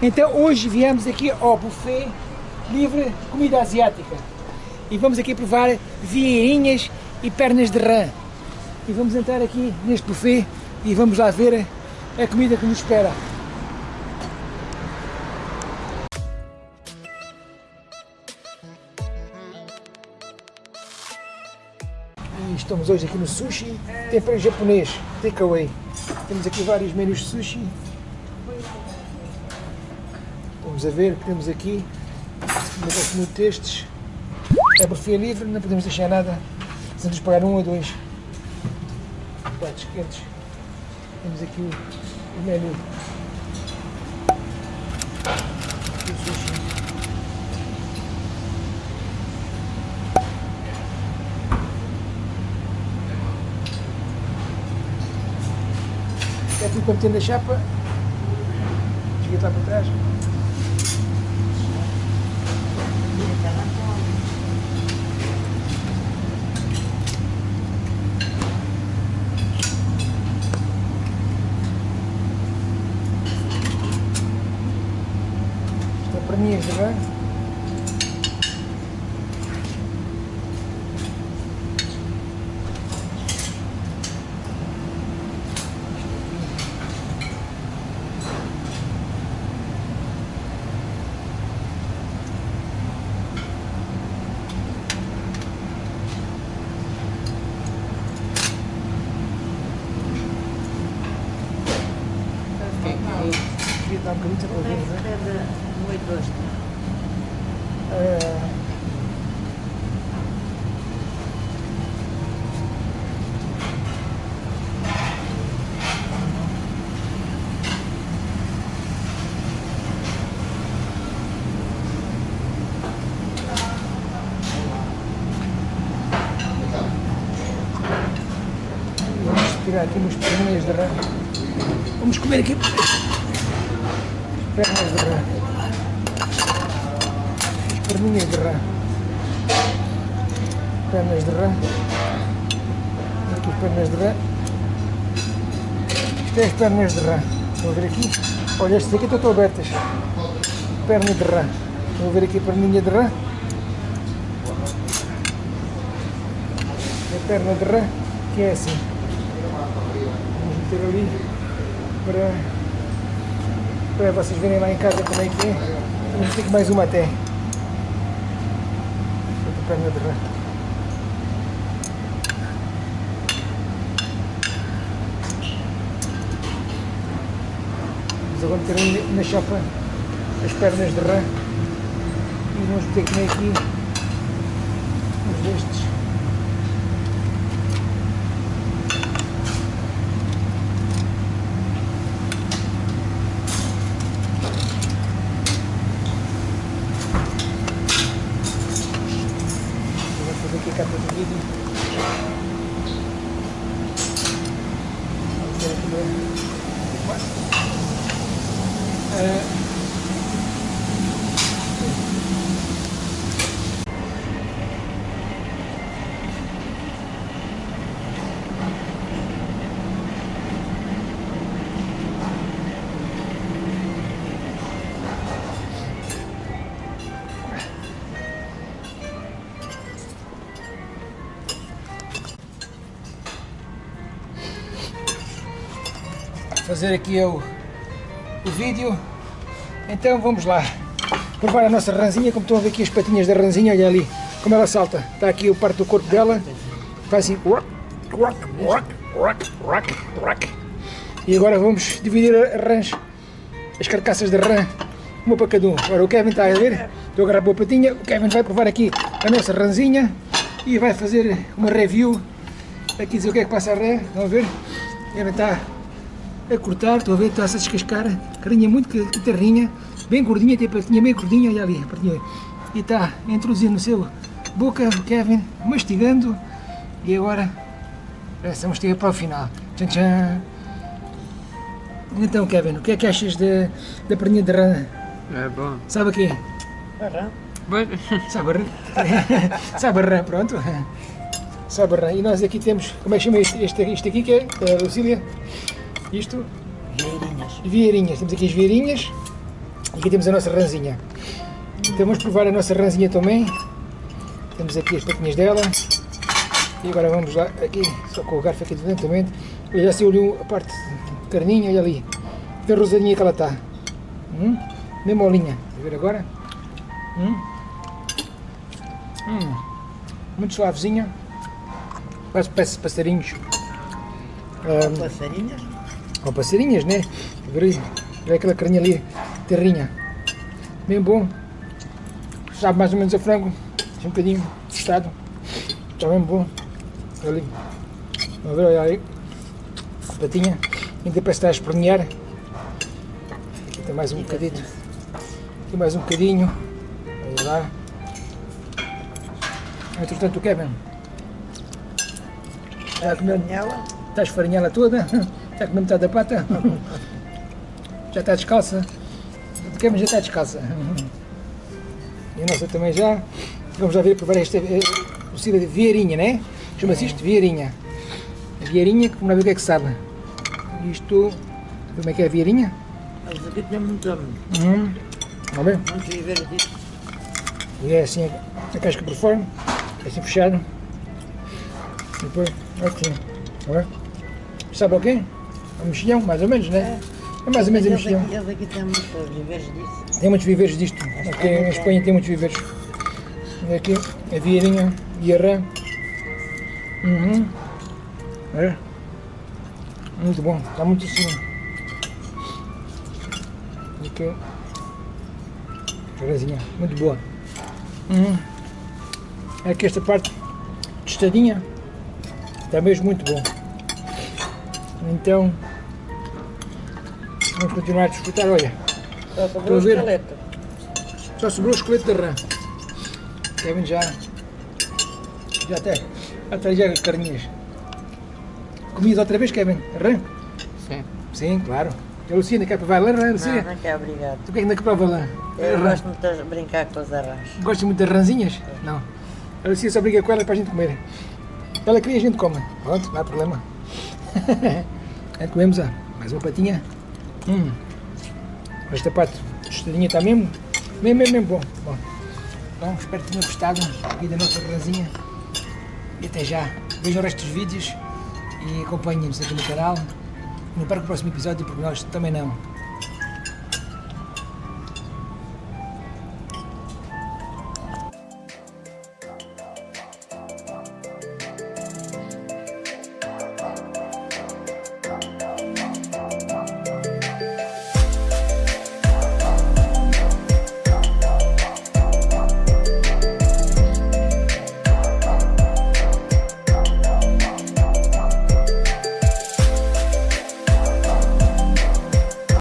Então hoje viemos aqui ao buffet livre comida asiática e vamos aqui provar vieirinhas e pernas de rã. E vamos entrar aqui neste buffet e vamos lá ver a comida que nos espera. E estamos hoje aqui no sushi, tempero japonês, takeaway. Temos aqui vários menus de sushi. Vamos a ver, temos aqui, gosto muito destes. É buffet livre, não podemos deixar nada, sem nos pagar um ou dois pratos quentes. Temos aqui o, o menu. É tudo para meter na chapa. Chega lá para trás. Isto é para mim, está bem? Vamos tirar aqui umas perninhas de rã. Vamos comer aqui pernas de rã. Perninhas de rã. Pernas de rã. Aqui as pernas de rã. Isto é as pernas de rã. Vão ver aqui. Olha, estas aqui estão abertas. Perna de rã. Vão ver aqui a perninha de rã. A perna de rã, que é assim. Vamos meter ali para, para vocês verem lá em casa como é que é. Vamos ter mais uma até. Perna de rã. Vamos agora meter na chapa as pernas de rã e vamos meter aqui uns destes. Vou fazer aqui. A fazer aqui o, o vídeo. Então vamos lá provar a nossa ranzinha, como estão a ver aqui as patinhas da ranzinha, olha ali como ela salta. Está aqui o parte do corpo dela, faz assim. E agora vamos dividir a rãs, as carcaças de rã, uma para cada um. Agora o Kevin está a ver, estou a agarrar a boa patinha, o Kevin vai provar aqui a nossa ranzinha e vai fazer uma review, aqui dizer o que é que passa a rã, vamos ver. Kevin está a cortar, estou a ver, está-se a descascar, carinha muito que- terrinha, bem gordinha, tem a patinha bem gordinha, olha ali, patinha. e está a introduzir no seu boca, o Kevin, mastigando, e agora, essa mastiga para o final, tchan tchan. Então Kevin, o que é que achas da, da perninha de rã? É bom. Sabe o quê? Mas, Sabe a rã? Sabe a rã, pronto. Sabe a rã. E nós aqui temos, como é que chama este, este, este aqui que é, eh, Lucília? Isto? Vieirinhas. Vieirinhas. Temos aqui as vieirinhas. E aqui temos a nossa ranzinha. Então vamos provar a nossa ranzinha também. Temos aqui as patinhas dela. E agora vamos lá, aqui, só com o garfo aqui lentamente. Eu já ali a parte de carninha, olha ali. Que rosadinha que ela está. Hum? Bem molinha. Vamos ver agora. Hum? Hum. Muito suavezinha. Parece, parece passarinhos. Um, Passarinhas? Com passarinhas, né? Ver, ver aquela carninha ali, terrinha. Bem bom. Sabe mais ou menos a frango. Um bocadinho tostado. Está bem bom. Ali. Vamos ver, olha aí. A patinha. Ainda parece estar a espernear. Aqui tem mais um bocadinho. Aqui mais um bocadinho. Olha lá. Entretanto, o Kevin. Está a comer Nela? Está a esfarinhá-la toda? Está a comer metade da pata? Já está descalça? O Kevin já está descalça. E a nossa também já. Vamos lá ver provar esta cocida de vieirinha, né? Chama-se isto vieirinha. Vieirinha, vamos lá ver o que é que sabe. Isto, como é que é a vieirinha? Eles aqui têm muito, Hum, vamos ver. muito viver disso. E é assim a casca por fora, é assim fechado. E depois, assim. Sabe o quê? É um mexilhão, mais ou menos, né? É mais ou menos a Eles mexilhão. eles aqui têm muito viveres disso. Tem muitos viveres disto. Aqui em Espanha tem muitos viveres. E aqui a vieirinha e a rã. Uhum. É. Muito bom, está muito assim. Aqui a rãzinha, muito boa. Uhum. Aqui esta parte tostadinha está mesmo muito bom. Então vamos continuar a desfrutar, olha. Só sobrou a o esqueleto. Só sobrou o esqueleto da rã. Kevin já. Já até. Até já as carninhas. Comias outra vez, Kevin? Rã? Sim. Sim, claro. A Lucia ainda quer provar lá, rã, Lucia? Não, não quer, obrigado. Tu que é que ainda que prova lá? Eu Rã. gosto muito de brincar com os arranjos. Gosta muito das ranzinhas? Não. A Lucia só briga com ela para a gente comer. Ela queria a gente come. Pronto, não há problema. Aí comemos ó, mais uma patinha. Hum. Esta parte tostadinha está mesmo, mesmo, mesmo, mesmo bom. bom. Então espero que tenham gostado aqui da nossa ranzinha. E até já. Vejam o resto dos vídeos e acompanhem-nos aqui no canal. Não perca o próximo episódio porque nós também não.